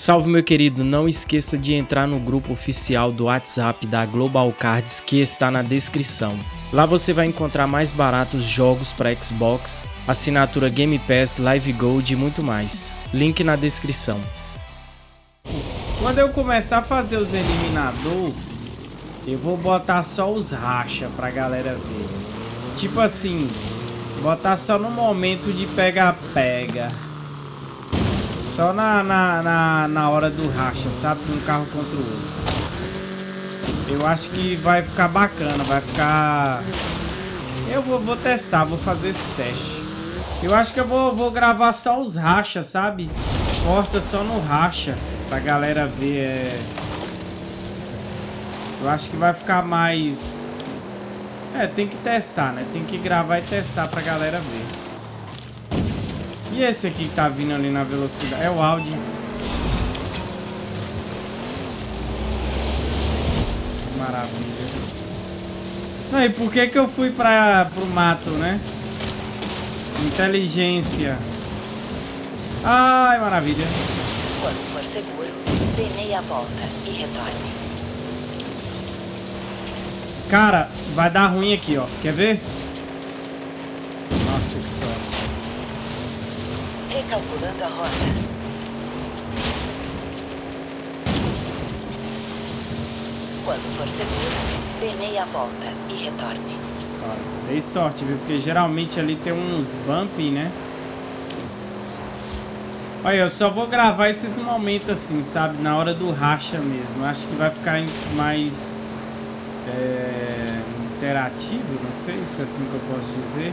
Salve meu querido, não esqueça de entrar no grupo oficial do WhatsApp da Global Cards que está na descrição. Lá você vai encontrar mais baratos jogos para Xbox, assinatura Game Pass, Live Gold e muito mais. Link na descrição. Quando eu começar a fazer os eliminador, eu vou botar só os racha pra galera ver. Tipo assim, botar só no momento de pega-pega. Só na, na, na, na, hora do racha, sabe? Um carro contra o outro. Eu acho que vai ficar bacana, vai ficar... Eu vou, vou testar, vou fazer esse teste. Eu acho que eu vou, vou gravar só os rachas, sabe? Corta só no racha, pra galera ver. É... Eu acho que vai ficar mais... É, tem que testar, né? Tem que gravar e testar pra galera ver. E esse aqui que tá vindo ali na velocidade? É o Audi. Maravilha. Não, e por que que eu fui pra, pro mato, né? Inteligência. Ai, maravilha. Quando for seguro, dê meia volta e retorne. Cara, vai dar ruim aqui, ó. Quer ver? Nossa, que sorte. Recalculando a rota. Quando for seguro, dê meia volta e retorne. Dei sorte, viu? Porque geralmente ali tem uns bumpy, né? Olha, eu só vou gravar esses momentos assim, sabe? Na hora do racha mesmo. Acho que vai ficar mais é, interativo, não sei se é assim que eu posso dizer.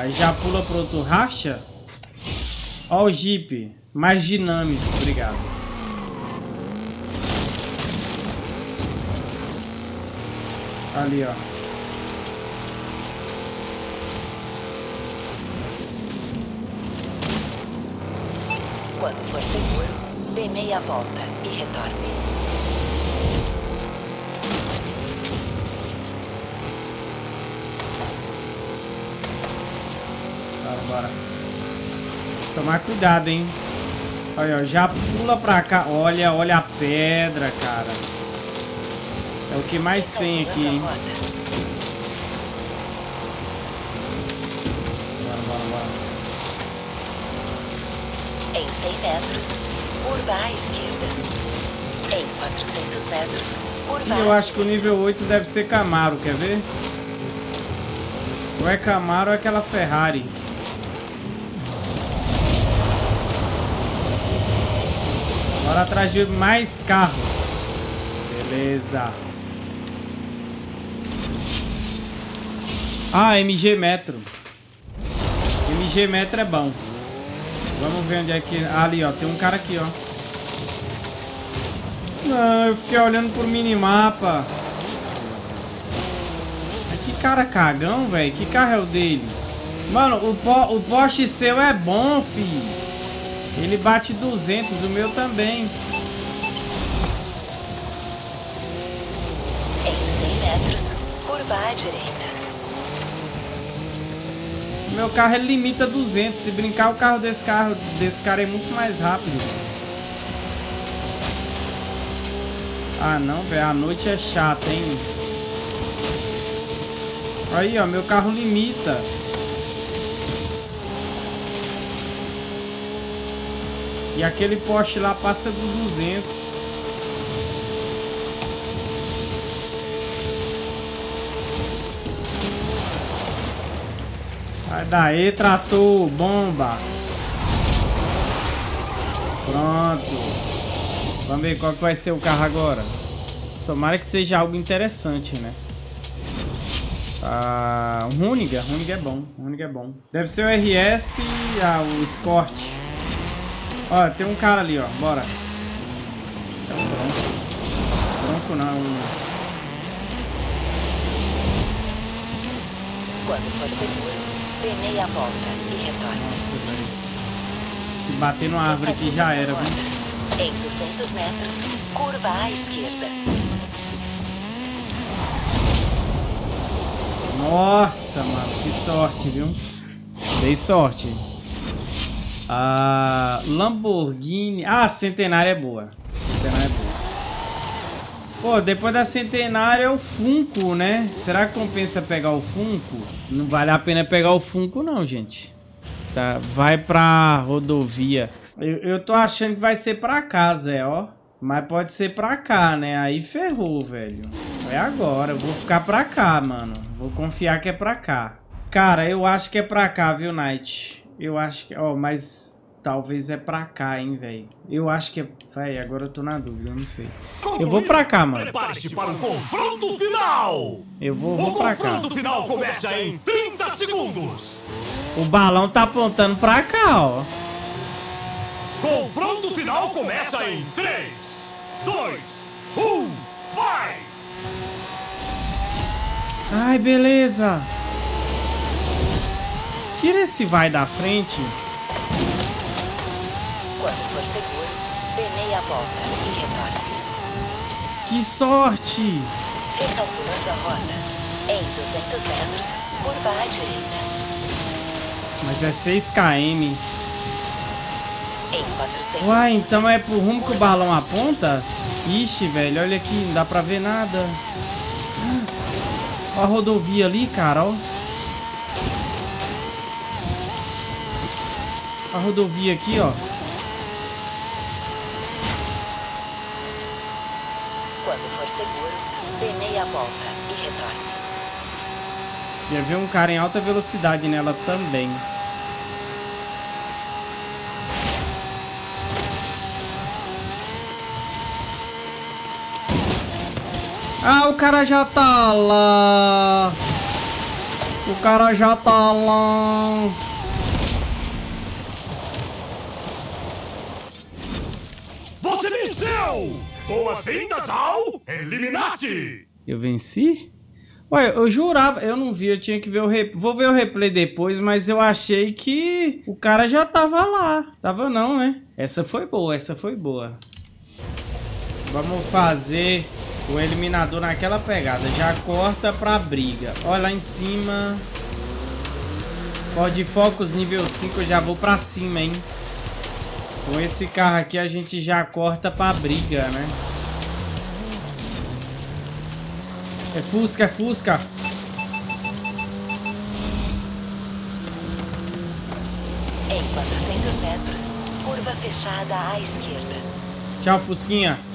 Aí já pula pro outro racha. Ó o Jeep. Mais dinâmico. Obrigado. Ali, ó. Quando for seguro, dê meia volta e retorne. Bora. Tomar cuidado, hein? Olha, já pula pra cá. Olha, olha a pedra, cara. É o que mais tem aqui, hein? Bora, bora, bora. Em 100 metros, curva à esquerda. Em 400 metros, curva Eu acho que o nível 8 deve ser Camaro, quer ver? Ou é Camaro ou é aquela Ferrari. Bora atrás de mais carros. Beleza. Ah, MG Metro. MG Metro é bom. Vamos ver onde é que... Ah, ali, ó. Tem um cara aqui, ó. Não, eu fiquei olhando por minimapa. Que cara cagão, velho. Que carro é o dele? Mano, o, po o Porsche seu é bom, filho. Ele bate 200, o meu também. Em 100 metros, curva à direita. Meu carro ele limita 200. Se brincar, o carro desse carro desse cara é muito mais rápido. Ah, não, velho. A noite é chata, hein? Aí, ó. Meu carro limita. E aquele poste lá passa do 200. Sai daí, trator, bomba. Pronto. Vamos ver qual que vai ser o carro agora. Tomara que seja algo interessante, né? Ah, Runiga. Runiga é bom. Runiga é bom. Deve ser o RS ah, o Escort. Ó, tem um cara ali, ó. Bora. É um bronco. Bronco não. Quando for seguro, dê meia volta e retorne. Nossa, velho. Se bater numa árvore aqui já era, viu? Em 200 metros, curva à esquerda. Nossa, mano, que sorte, viu? Dei sorte. Ah, Lamborghini. Ah, Centenária é boa. Centenária é boa. Pô, depois da Centenária é o Funko, né? Será que compensa pegar o Funko? Não vale a pena pegar o Funko, não, gente. Tá, vai pra rodovia. Eu, eu tô achando que vai ser pra cá, Zé, ó. Mas pode ser pra cá, né? Aí ferrou, velho. É agora. Eu vou ficar pra cá, mano. Vou confiar que é pra cá. Cara, eu acho que é pra cá, viu, Knight? Eu acho que... Ó, oh, mas talvez é pra cá, hein, velho. Eu acho que é... Véi, agora eu tô na dúvida, eu não sei. Eu vou pra cá, mano. Prepare-se para o confronto final! Eu vou, vou pra cá. O confronto final começa em 30 segundos! O balão tá apontando pra cá, ó. Confronto final começa em 3, 2, 1, vai! Ai, beleza. Tira esse vai da frente. Quando for seguro, dê meia volta e retorne. Que sorte! Recalculando a rota. Em 200 metros, curva à direita. Mas é 6 km. Em 400 Uai, então é pro rumo que o balão aponta? Ixi, velho, olha aqui, não dá pra ver nada. Ó a rodovia ali, cara, ó. A rodovia aqui, ó. Quando for seguro, dê meia volta e retorne. Ia ver um cara em alta velocidade nela também. Ah, o cara já tá lá. O cara já tá lá. Você venceu! Boas-vindas ao Eliminate! Eu venci? Ué, eu jurava, eu não vi, eu tinha que ver o replay. Vou ver o replay depois, mas eu achei que o cara já tava lá. Tava não, né? Essa foi boa, essa foi boa. Vamos fazer o eliminador naquela pegada. Já corta pra briga. Olha lá em cima. Ford Focus nível 5 eu já vou pra cima, hein? Com esse carro aqui a gente já corta pra briga, né? É Fusca, é Fusca. Em 400 metros, curva fechada à esquerda. Tchau, Fusquinha.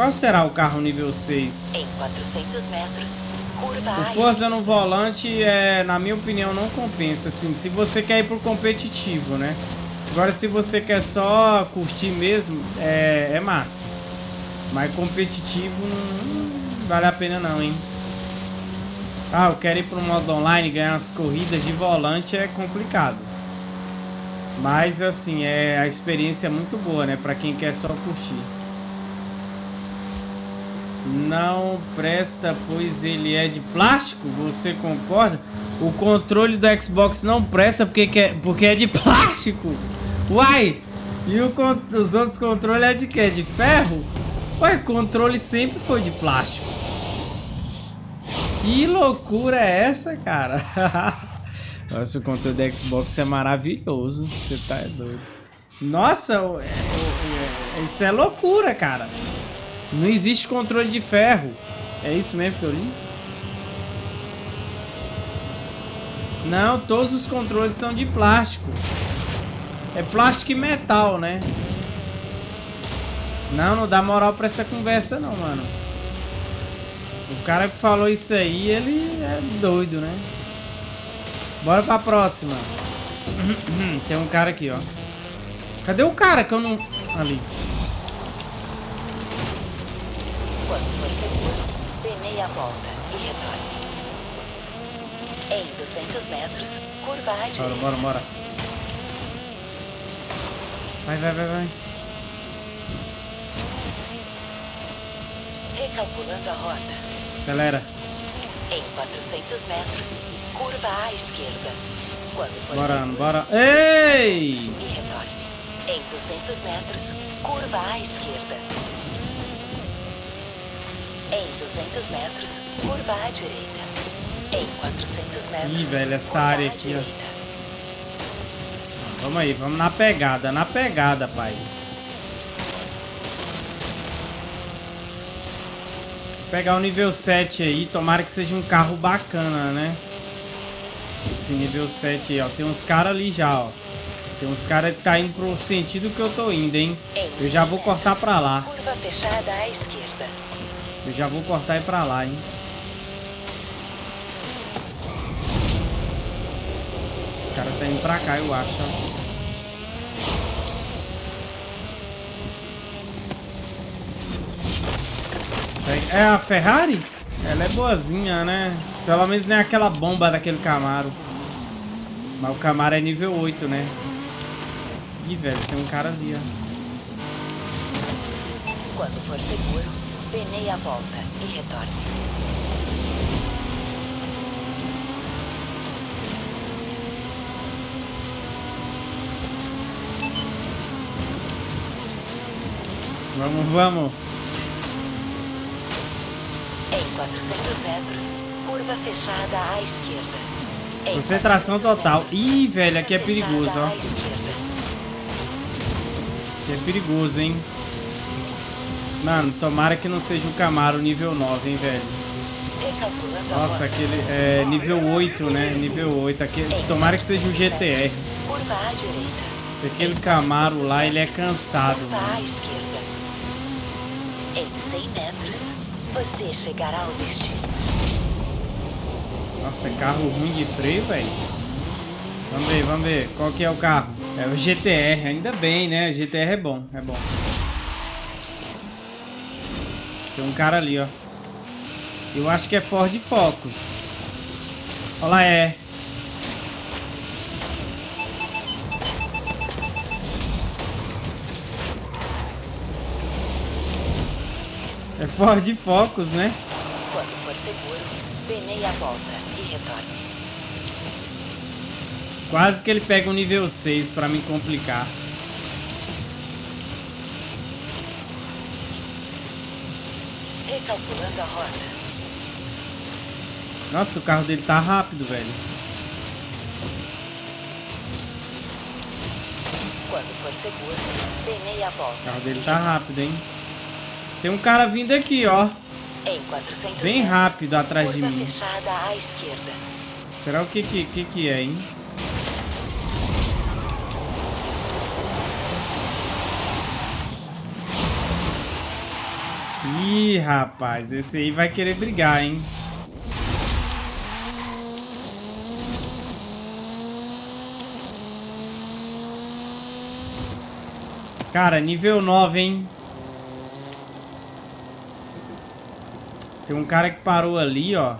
Qual será o carro nível 6? Em 400 metros, curva O à força no volante, é, na minha opinião, não compensa. Assim, se você quer ir pro competitivo, né? Agora, se você quer só curtir mesmo, é, é massa. Mas competitivo não, não vale a pena não, hein? Ah, eu quero ir pro modo online, ganhar umas corridas de volante é complicado. Mas, assim, é, a experiência é muito boa, né? Pra quem quer só curtir. Não presta, pois ele é de plástico? Você concorda? O controle do Xbox não presta porque, quer, porque é de plástico? Uai! E o, os outros controles é de quê? De ferro? Ué, controle sempre foi de plástico. Que loucura é essa, cara? Nossa, o controle do Xbox é maravilhoso. Você tá é doido. Nossa, é- é- isso é loucura, cara. Não existe controle de ferro. É isso mesmo que eu li? Não, todos os controles são de plástico. É plástico e metal, né? Não, não dá moral pra essa conversa não, mano. O cara que falou isso aí, ele é doido, né? Bora pra próxima. Tem um cara aqui, ó. Cadê o cara que eu não... Ali. Quando for seguro, dê meia volta e retorne. Em 200 metros, curva à Bora, direita. bora, bora. Vai, vai, vai, vai. Recalculando a rota. Acelera. Em 400 metros, curva à esquerda. Quando for Bora, seguro, bora. Ei! e retorne. Em 200 metros, curva à esquerda. Em 200 metros, curva à direita. Em 400 metros, Ih, velho, essa curva área aqui, ó. direita. Vamos aí, vamos na pegada, na pegada, pai. Vou pegar o nível 7 aí, tomara que seja um carro bacana, né? Esse nível 7 aí, ó. Tem uns caras ali já, ó. Tem uns caras que tá indo pro sentido que eu tô indo, hein? Eu já 100 vou cortar pra lá. Curva fechada à esquerda. Já vou cortar e pra lá, hein? Esse cara tá indo pra cá, eu acho. É a Ferrari? Ela é boazinha, né? Pelo menos nem aquela bomba daquele Camaro. Mas o Camaro é nível 8, né? Ih, velho, tem um cara ali, ó. Quando for seguro, dê meia volta e retorne. Vamos, vamos. Em 400 metros, curva fechada à esquerda. Em Concentração 400 total. metros, Ih, velho, aqui é perigoso, ó. Que é perigoso, hein? Mano, tomara que não seja o Camaro nível 9, hein, velho? Nossa, aquele é nível 8, né? Nível 8. Aquele, tomara que seja o 400 GTR. Aquele Camaro lá, ele é 400 cansado, mano. à esquerda. Em 100 metros, você chegará ao destino. Nossa, é carro ruim de freio, velho. Vamos ver, vamos ver. Qual que é o carro? É o GTR. Ainda bem, né? O GTR é bom, é bom. Tem um cara ali, ó. Eu acho que é Ford Focus. Olha lá, é. É Ford Focus, né? Quando for seguro, dê meia volta e retorne. Quase que ele pega um nível 6 pra me complicar. A. Nossa, o carro dele tá rápido, velho. Quando for seguro, dê meia volta. O carro dele tá rápido, hein? Tem um cara vindo aqui, ó. Em 400 Bem rápido atrás de mim. Será o que que, que que é, hein? Rapaz, esse aí vai querer brigar, hein? Cara, nível 9, hein? Tem um cara que parou ali, ó.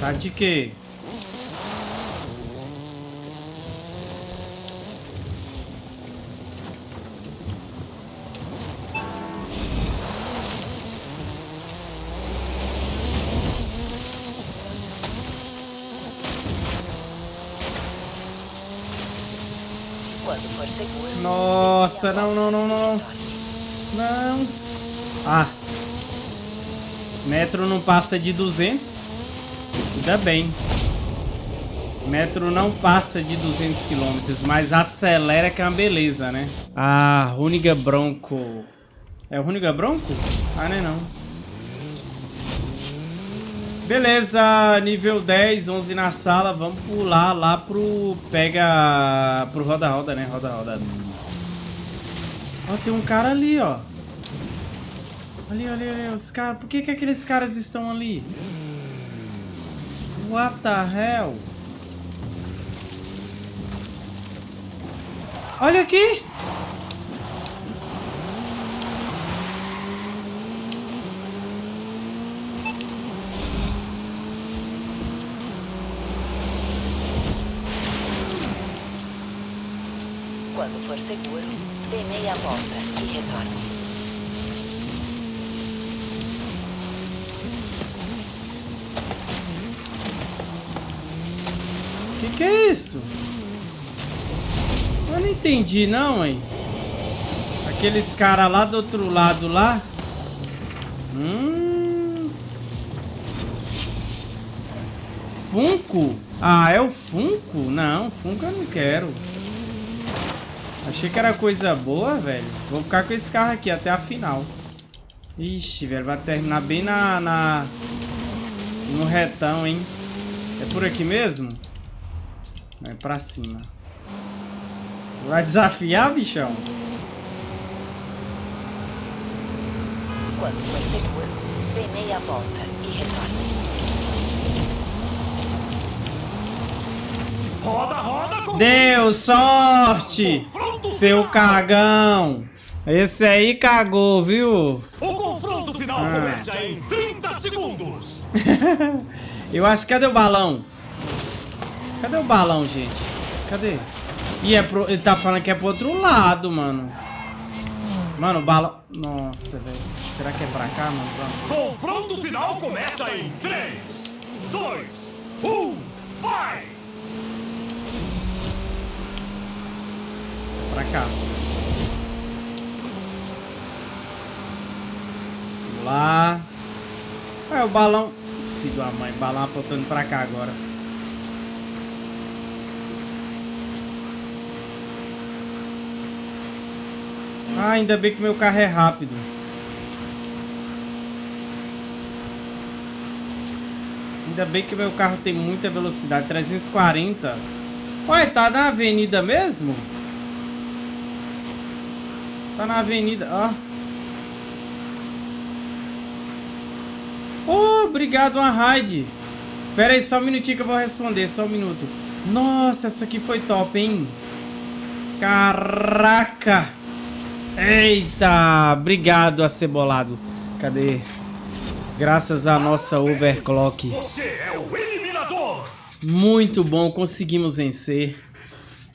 Tá de quê? Quando for seguro. Nossa, não, não, não, não. Não. Ah. Metro não passa de 200. Ainda bem. Metro não passa de 200 km, mas acelera que é uma beleza, né? Ah, Runiga Bronco. É o Runiga Bronco? Ah, não é não. Beleza, nível 10, 11 na sala. Vamos pular lá pro... Pega... Pro roda-roda, né? Roda-roda. Ó, tem um cara ali, ó. Ali, ali, ali, os caras. Por que que aqueles caras estão ali? What the hell? Olha aqui! Quando for seguro, dê meia volta e retorne. Que que é isso? Eu não entendi não, hein? Aqueles caras lá do outro lado lá. Hum. Funko? Ah, é o Funko? Não, Funko eu não quero. Achei que era coisa boa, velho. Vou ficar com esse carro aqui até a final. Ixi, velho, vai terminar bem na, na... No retão, hein? É por aqui mesmo? É pra cima. Vai desafiar, bichão? Quando for seguro, dê meia volta e retorne. Roda, roda com Deu sorte! Seu cagão! Esse aí cagou, viu? O confronto final Ah. começa em 30 segundos. Eu acho... Cadê o balão? Cadê o balão, gente? Cadê? Ih, é pro... ele tá falando que é pro outro lado, mano. Mano, o balão... Nossa, velho. Será que é pra cá, mano? Vamos. Confronto final começa em 3, 2, 1, vai! Pra cá. Vamos lá. É, o balão... Filho da mãe, balão apontando pra cá agora. Ah, ainda bem que meu carro é rápido. Ainda bem que meu carro tem muita velocidade, 340. Ué, tá na avenida mesmo? Tá na avenida, ó. Oh, obrigado, uma raid. Pera aí, só um minutinho que eu vou responder, só um minuto. Nossa, essa aqui foi top, hein? Caraca! Eita! Obrigado, acebolado. Cadê? Graças à nossa overclock. É. Muito bom, conseguimos vencer.